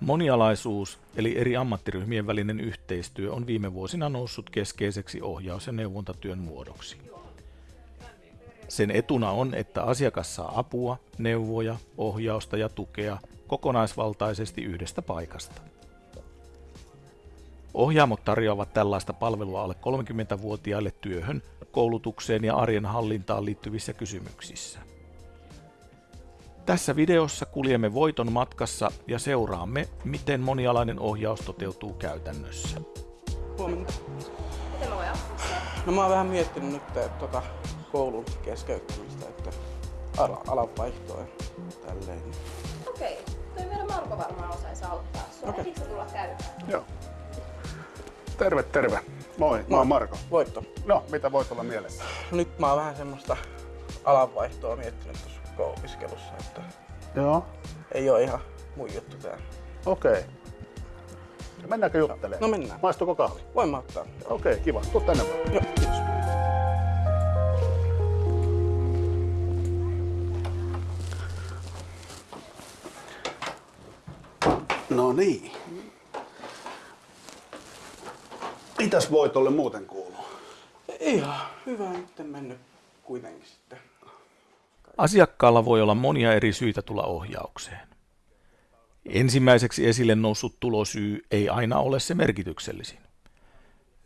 Monialaisuus eli eri ammattiryhmien välinen yhteistyö on viime vuosina noussut keskeiseksi ohjaus- ja neuvontatyön muodoksi. Sen etuna on, että asiakas saa apua, neuvoja, ohjausta ja tukea kokonaisvaltaisesti yhdestä paikasta. Ohjaamot tarjoavat tällaista palvelua alle 30-vuotiaille työhön, koulutukseen ja arjen hallintaan liittyvissä kysymyksissä. Tässä videossa kuljemme voiton matkassa ja seuraamme, miten monialainen ohjaus toteutuu käytännössä. Huomenta. Miten mä voin? No mä oon vähän miettinyt nyt että, tota, koulun keskeyttämistä, että ala, alan vaihtoa tälleen. Okei, toi meidän Marko varmaan osaisi auttaa sua. Okei. Ehdikö tulla käymään? Joo. Terve, terve. Moi, mä oon Marko. Voitto. No, mitä voit olla mielessä? No nyt mä oon vähän semmoista alanvaihtoa miettinyt tuossa opiskelussa, että Joo. ei oo ihan mun juttu tää. Okei. Okay. Mennäänkö juttelemaan? No mennään. Maistuuko kahvi? Voin mä ottaa. Okei, okay, kiva. Tuu tänne vaan. Joo, kiitos. No niin. Mitäs voitolle muuten kuuluu? Ihan hyvä nyt mennyt kuitenkin sitten. Asiakkaalla voi olla monia eri syitä tulla ohjaukseen. Ensimmäiseksi esille noussut tulosyy ei aina ole se merkityksellisin.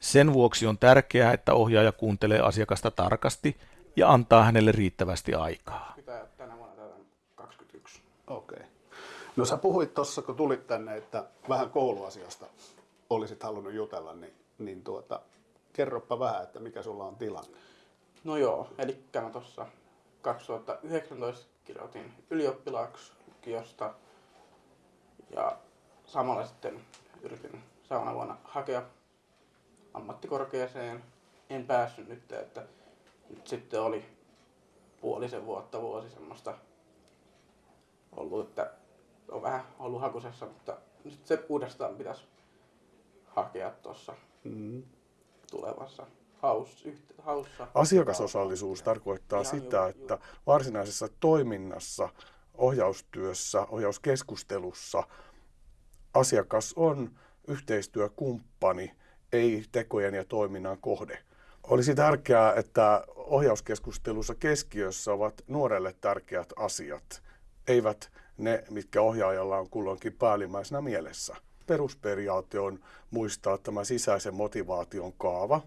Sen vuoksi on tärkeää, että ohjaaja kuuntelee asiakasta tarkasti ja antaa hänelle riittävästi aikaa. Pitää tänä vuonna tätä 21. Okei. Okay. No sä puhuit tuossa, kun tulit tänne, että vähän kouluasiasta olisit halunnut jutella, niin, niin tuota, kerropa vähän, että mikä sulla on tilanne. No joo, eli mä tuossa 2019 kirjoitin ylioppilaaksi lukiosta ja samalla sitten yritin seuraavana vuonna hakea ammattikorkeaseen. En päässyt nyt, että nyt sitten oli puolisen vuotta, vuosi semmoista ollut, että on vähän ollut hakusessa, mutta nyt se uudestaan pitäisi hakea tuossa Mm. tulevassa haus, yhte, haussa. Asiakasosallisuus tarkoittaa Ihan sitä, juuri, että varsinaisessa toiminnassa, ohjaustyössä, ohjauskeskustelussa asiakas on yhteistyökumppani, ei tekojen ja toiminnan kohde. Olisi tärkeää, että ohjauskeskustelussa keskiössä ovat nuorelle tärkeät asiat, eivät ne, mitkä ohjaajalla on kulloinkin päällimmäisenä mielessä. Perusperiaate on muistaa tämä sisäisen motivaation kaava,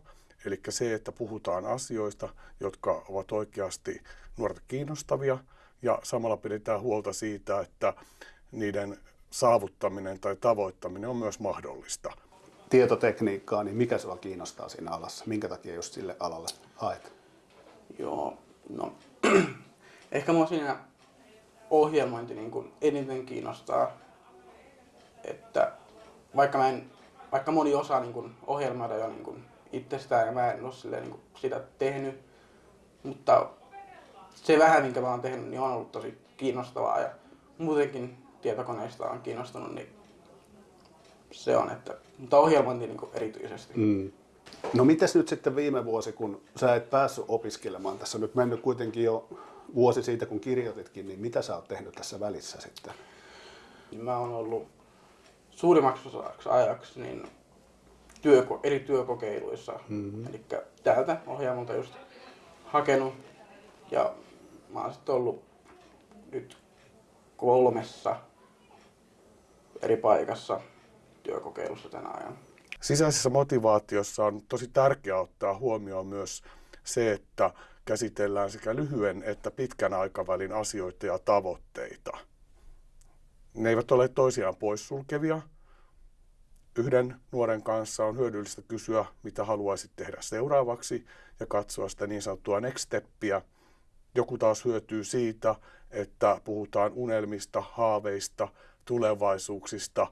eli se, että puhutaan asioista, jotka ovat oikeasti nuorta kiinnostavia, ja samalla pidetään huolta siitä, että niiden saavuttaminen tai tavoittaminen on myös mahdollista. Tietotekniikkaa, niin mikä sua kiinnostaa siinä alassa? Minkä takia just sille alalle haet? Joo, no ehkä mua siinä ohjelmointi niin kuin eniten kiinnostaa, että vaikka, mä en, vaikka moni osaa niin kuin ohjelmoida jo niin kuin itsestään ja mä en ole silleen, niin sitä tehnyt, mutta se vähän minkä mä oon tehnyt, niin on ollut tosi kiinnostavaa ja muutenkin tietokoneista on kiinnostunut, niin se on, että, mutta ohjelmointi niin erityisesti. Mm. No mites nyt sitten viime vuosi, kun sä et päässyt opiskelemaan, tässä on nyt mennyt kuitenkin jo vuosi siitä, kun kirjoititkin, niin mitä sä oot tehnyt tässä välissä sitten? Mä oon ollut suurimmaksi osaksi ajaksi niin työko, eri työkokeiluissa. Mm-hmm. Eli täältä ohjaamolta just hakenut. Ja mä oon sitten ollut nyt kolmessa eri paikassa työkokeilussa tänä ajan. Sisäisessä motivaatiossa on tosi tärkeää ottaa huomioon myös se, että käsitellään sekä lyhyen että pitkän aikavälin asioita ja tavoitteita. Ne eivät ole toisiaan poissulkevia. Yhden nuoren kanssa on hyödyllistä kysyä, mitä haluaisit tehdä seuraavaksi ja katsoa sitä niin sanottua next steppia. Joku taas hyötyy siitä, että puhutaan unelmista, haaveista, tulevaisuuksista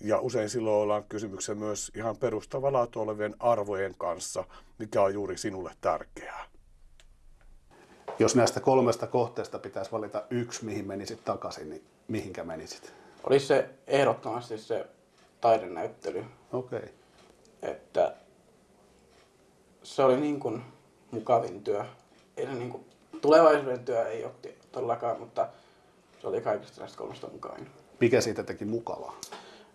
ja usein silloin ollaan kysymyksen myös ihan perustavanlaatu olevien arvojen kanssa, mikä on juuri sinulle tärkeää. Jos näistä kolmesta kohteesta pitäisi valita yksi, mihin menisit takaisin, niin mihinkä menisit? Olisi se ehdottomasti se taidenäyttely, Okei. Okay. että se oli niin kuin mukavin työ. Ei se niin kuin, tulevaisuuden työ ei ole todellakaan, mutta Se oli kaikista näistä kolmesta mukavin. Mikä siitä teki mukavaa?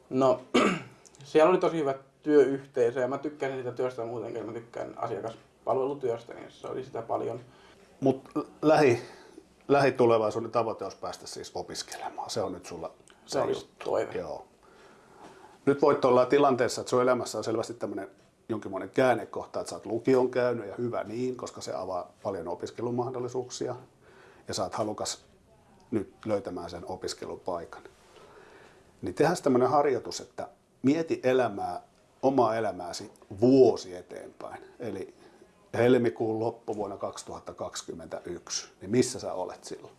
No, siellä oli tosi hyvä työyhteisö ja mä tykkäsin sitä työstä muutenkin. Mä tykkään asiakaspalvelutyöstä, niin se oli sitä paljon. Mutta lähi, lähitulevaisuuden tavoite olisi päästä siis opiskelemaan. Se on nyt sulla Se on just toive. Joo. Nyt voit olla tilanteessa, että sun elämässä on selvästi tämmöinen jonkinlainen käännekohta, että sä oot lukion käynyt ja hyvä niin, koska se avaa paljon opiskelumahdollisuuksia ja sä oot halukas nyt löytämään sen opiskelupaikan. Niin tehdään tämmöinen harjoitus, että mieti elämää, omaa elämääsi vuosi eteenpäin. Eli helmikuun loppuvuonna 2021, niin missä sä olet silloin?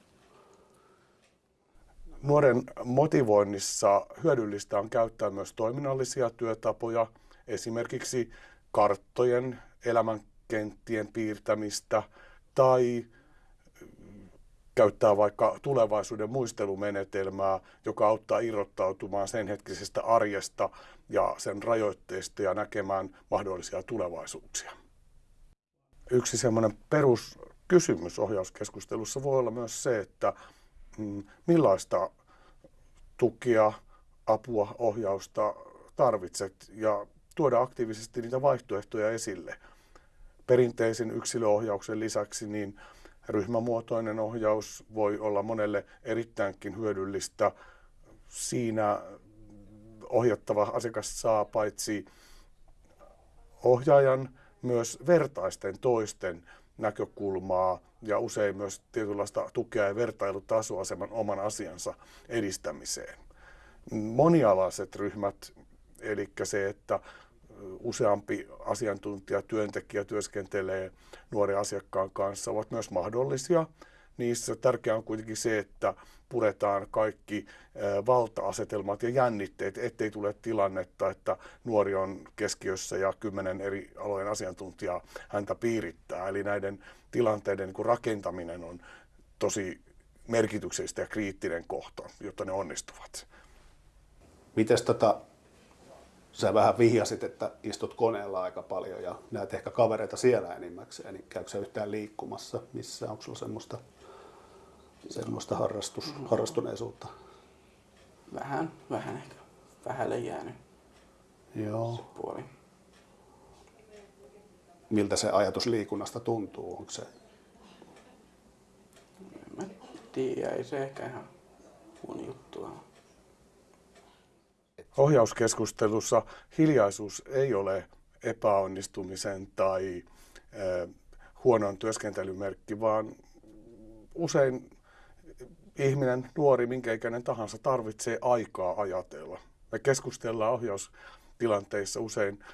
Nuoren motivoinnissa hyödyllistä on käyttää myös toiminnallisia työtapoja, esimerkiksi karttojen, elämänkenttien piirtämistä tai käyttää vaikka tulevaisuuden muistelumenetelmää, joka auttaa irrottautumaan sen hetkisestä arjesta ja sen rajoitteista ja näkemään mahdollisia tulevaisuuksia. Yksi semmoinen peruskysymys ohjauskeskustelussa voi olla myös se, että mm, millaista tukia, apua, ohjausta tarvitset ja tuoda aktiivisesti niitä vaihtoehtoja esille. Perinteisen yksilöohjauksen lisäksi niin ryhmämuotoinen ohjaus voi olla monelle erittäinkin hyödyllistä. Siinä ohjattava asiakas saa paitsi ohjaajan myös vertaisten toisten näkökulmaa ja usein myös tietynlaista tukea ja vertailutasoa sen oman asiansa edistämiseen. Monialaiset ryhmät, eli se, että useampi asiantuntija, työntekijä työskentelee nuoren asiakkaan kanssa, ovat myös mahdollisia. Niissä tärkeää on kuitenkin se, että puretaan kaikki valta-asetelmat ja jännitteet, ettei tule tilannetta, että nuori on keskiössä ja kymmenen eri alojen asiantuntijaa häntä piirittää. Eli näiden tilanteiden niin rakentaminen on tosi merkityksellistä ja kriittinen kohta, jotta ne onnistuvat. Miten tota, sä vähän vihjasit, että istut koneella aika paljon ja näet ehkä kavereita siellä enimmäkseen, niin käykö sä yhtään liikkumassa missä? Onko sulla semmoista, semmoista harrastus, harrastuneisuutta? Vähän, vähän ehkä. Vähälle jäänyt Joo. se puoli. Miltä se ajatus liikunnasta tuntuu? Onko se En mä tiedä, ei se ehkä ihan mun juttua ole. Ohjauskeskustelussa hiljaisuus ei ole epäonnistumisen tai äh, huonon työskentelymerkki, vaan usein ihminen, nuori, minkä ikäinen tahansa, tarvitsee aikaa ajatella. Me keskustellaan ohjaustilanteissa usein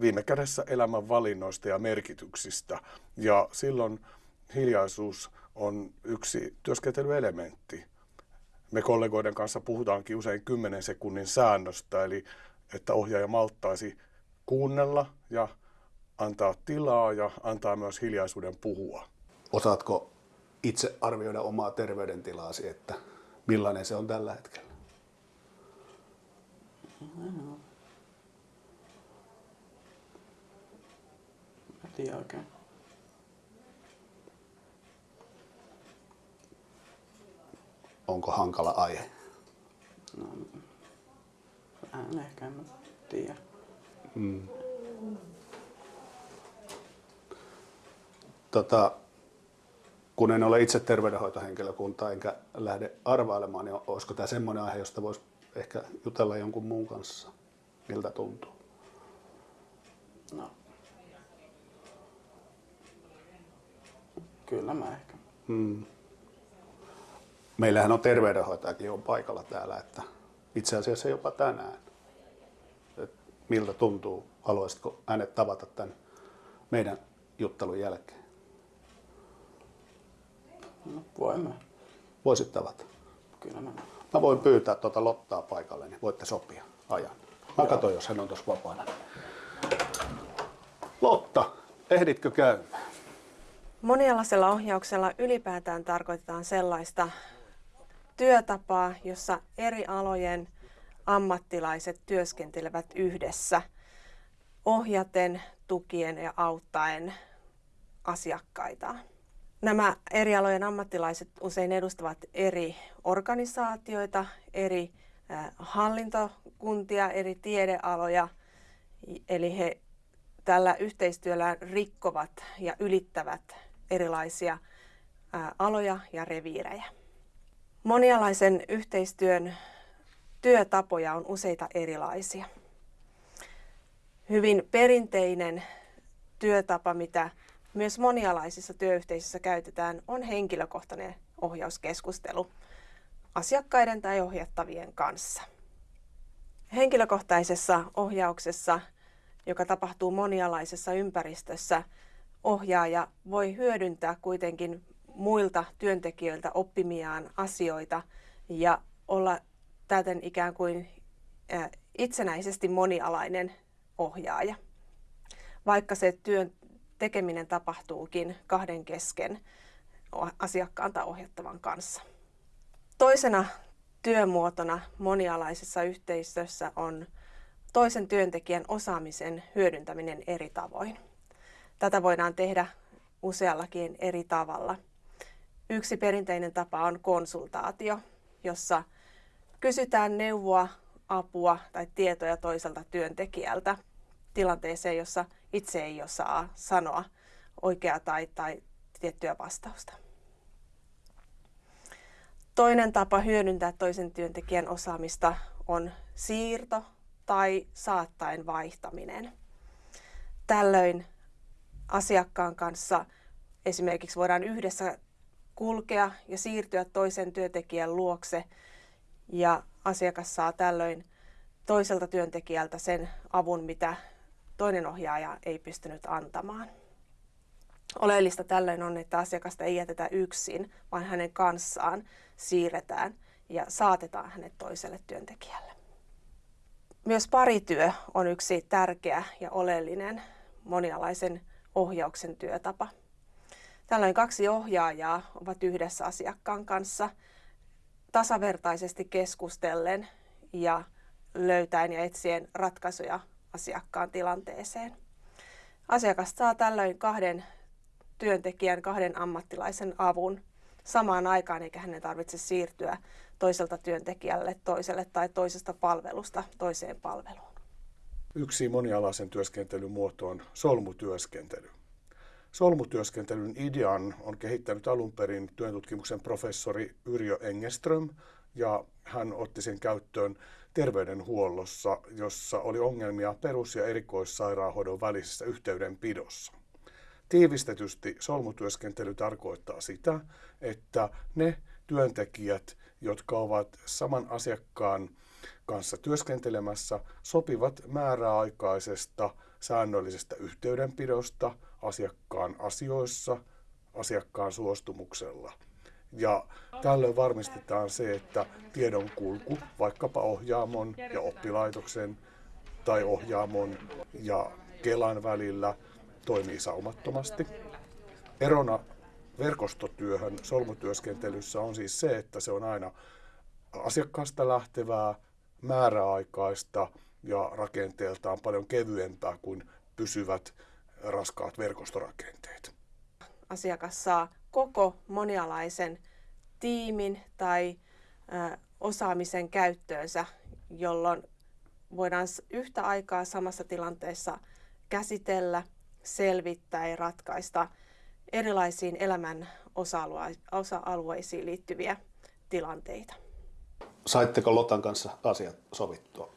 viime kädessä elämän valinnoista ja merkityksistä. Ja silloin hiljaisuus on yksi työskentelyelementti. Me kollegoiden kanssa puhutaankin usein 10 sekunnin säännöstä, eli että ohjaaja malttaisi kuunnella ja antaa tilaa ja antaa myös hiljaisuuden puhua. Osaatko itse arvioida omaa terveydentilaasi, että millainen se on tällä hetkellä? Mä tiedä oikein. Onko hankala aihe? Vähän ehkä, en mä tiedä. Tota, kun en ole itse terveydenhoitohenkilökunta enkä lähde arvailemaan, niin olisiko tämä semmoinen aihe, josta voisi ehkä jutella jonkun muun kanssa? Miltä tuntuu? No. Kyllä mä ehkä. Meillähän on terveydenhoitajakin on paikalla täällä, että itse asiassa jopa tänään. Et miltä tuntuu? Haluaisitko hänet tavata tämän meidän juttelun jälkeen? No, voin mä. Voisit tavata. Kyllä mä. Mä voin pyytää tuota Lottaa paikalle, niin voitte sopia ajan. Mä katson, jos hän on tuossa vapaana. Lotta, ehditkö käymään? Monialaisella ohjauksella ylipäätään tarkoitetaan sellaista työtapaa, jossa eri alojen ammattilaiset työskentelevät yhdessä ohjaten, tukien ja auttaen asiakkaitaan. Nämä eri alojen ammattilaiset usein edustavat eri organisaatioita, eri hallintokuntia, eri tiedealoja, eli he tällä yhteistyöllä rikkovat ja ylittävät erilaisia aloja ja reviirejä. Monialaisen yhteistyön työtapoja on useita erilaisia. Hyvin perinteinen työtapa, mitä myös monialaisissa työyhteisöissä käytetään, on henkilökohtainen ohjauskeskustelu asiakkaiden tai ohjattavien kanssa. Henkilökohtaisessa ohjauksessa, joka tapahtuu monialaisessa ympäristössä, ohjaaja voi hyödyntää kuitenkin muilta työntekijöiltä oppimiaan asioita ja olla täten ikään kuin itsenäisesti monialainen ohjaaja. Vaikka se työn tekeminen tapahtuukin kahden kesken asiakkaan tai ohjattavan kanssa. Toisena työmuotona monialaisessa yhteisössä on toisen työntekijän osaamisen hyödyntäminen eri tavoin. Tätä voidaan tehdä useallakin eri tavalla. Yksi perinteinen tapa on konsultaatio, jossa kysytään neuvoa, apua tai tietoja toiselta työntekijältä tilanteeseen, jossa itse ei osaa sanoa oikeaa tai, tai tiettyä vastausta. Toinen tapa hyödyntää toisen työntekijän osaamista on siirto tai saattaen vaihtaminen. Tällöin asiakkaan kanssa esimerkiksi voidaan yhdessä kulkea ja siirtyä toisen työntekijän luokse ja asiakas saa tällöin toiselta työntekijältä sen avun, mitä toinen ohjaaja ei pystynyt antamaan. Oleellista tällöin on, että asiakasta ei jätetä yksin, vaan hänen kanssaan siirretään ja saatetaan hänet toiselle työntekijälle. Myös parityö on yksi tärkeä ja oleellinen monialaisen ohjauksen työtapa. Tällöin kaksi ohjaajaa ovat yhdessä asiakkaan kanssa tasavertaisesti keskustellen ja löytäen ja etsien ratkaisuja asiakkaan tilanteeseen. Asiakas saa tällöin kahden työntekijän, kahden ammattilaisen avun samaan aikaan, eikä hänen tarvitse siirtyä toiselta työntekijälle toiselle tai toisesta palvelusta toiseen palveluun. Yksi monialaisen työskentelyn muoto on solmutyöskentely. Solmutyöskentelyn idean on kehittänyt alun perin työntutkimuksen professori Yrjö Engeström, ja hän otti sen käyttöön terveydenhuollossa, jossa oli ongelmia perus- ja erikoissairaanhoidon välisessä yhteydenpidossa. Tiivistetysti solmutyöskentely tarkoittaa sitä, että ne työntekijät, jotka ovat saman asiakkaan kanssa työskentelemässä, sopivat määräaikaisesta säännöllisestä yhteydenpidosta asiakkaan asioissa asiakkaan suostumuksella. Ja tällöin varmistetaan se, että tiedon kulku vaikkapa ohjaamon ja oppilaitoksen tai ohjaamon ja Kelan välillä toimii saumattomasti. Erona verkostotyöhön solmutyöskentelyssä on siis se, että se on aina asiakkaasta lähtevää, määräaikaista ja rakenteeltaan paljon kevyempää kuin pysyvät raskaat verkostorakenteet. Asiakas saa koko monialaisen tiimin tai osaamisen käyttöönsä, jolloin voidaan yhtä aikaa samassa tilanteessa käsitellä, selvittää ja ratkaista erilaisiin elämän osa-alueisiin liittyviä tilanteita. Saitteko Lotan kanssa asiat sovittua?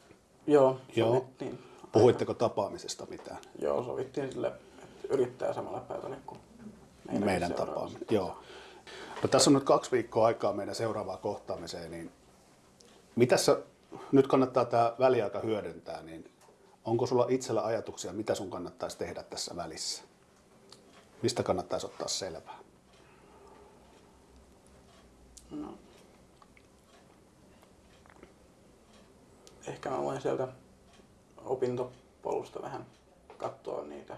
Joo, Joo. sovittiin. Puhuitteko tapaamisesta mitään? Joo, sovittiin sille, että yrittää samalla pöydälle kuin meidän, meidän tapaaminen. Joo. No, tässä on nyt kaksi viikkoa aikaa meidän seuraavaan kohtaamiseen, niin mitä sä, nyt kannattaa tämä väliaika hyödyntää, niin onko sulla itsellä ajatuksia, mitä sun kannattaisi tehdä tässä välissä? Mistä kannattaisi ottaa selvää? No. Ehkä mä voin sieltä opintopolusta vähän katsoa niitä.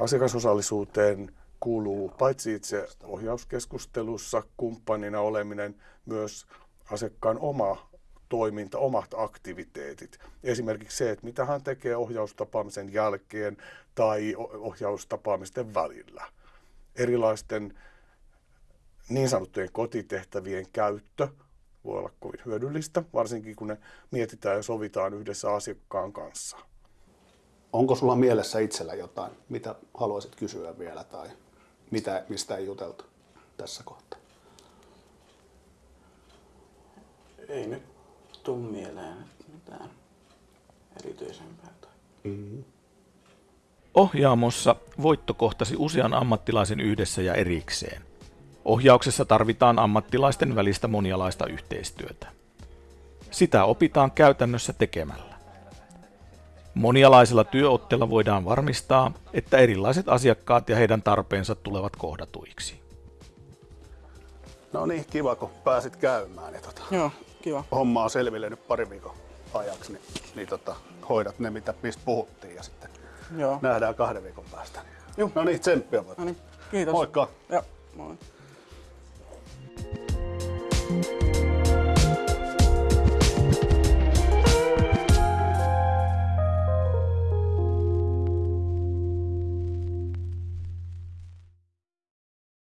Asiakasosallisuuteen kuuluu paitsi itse ohjauskeskustelussa kumppanina oleminen, myös asiakkaan oma toiminta, omat aktiviteetit. Esimerkiksi se, että mitä hän tekee ohjaustapaamisen jälkeen tai ohjaustapaamisten välillä. Erilaisten niin sanottujen kotitehtävien käyttö voi olla kovin hyödyllistä, varsinkin kun ne mietitään ja sovitaan yhdessä asiakkaan kanssa. Onko sulla mielessä itsellä jotain, mitä haluaisit kysyä vielä tai mitä, mistä ei juteltu tässä kohtaa? Ei nyt tuu mieleen mitään erityisempää. Mm-hmm. Ohjaamossa voitto kohtasi usean ammattilaisen yhdessä ja erikseen. Ohjauksessa tarvitaan ammattilaisten välistä monialaista yhteistyötä. Sitä opitaan käytännössä tekemällä. Monialaisella työotteella voidaan varmistaa, että erilaiset asiakkaat ja heidän tarpeensa tulevat kohdatuiksi. No niin, kiva kun pääsit käymään. Ja tota, Joo, kiva. homma on selville nyt pari viikon ajaksi, niin, niin tota, hoidat ne, mitä, mistä puhuttiin ja sitten Joo. nähdään kahden viikon päästä. Joo. No niin, tsemppiä. No niin, kiitos. Moikka. Joo, moi.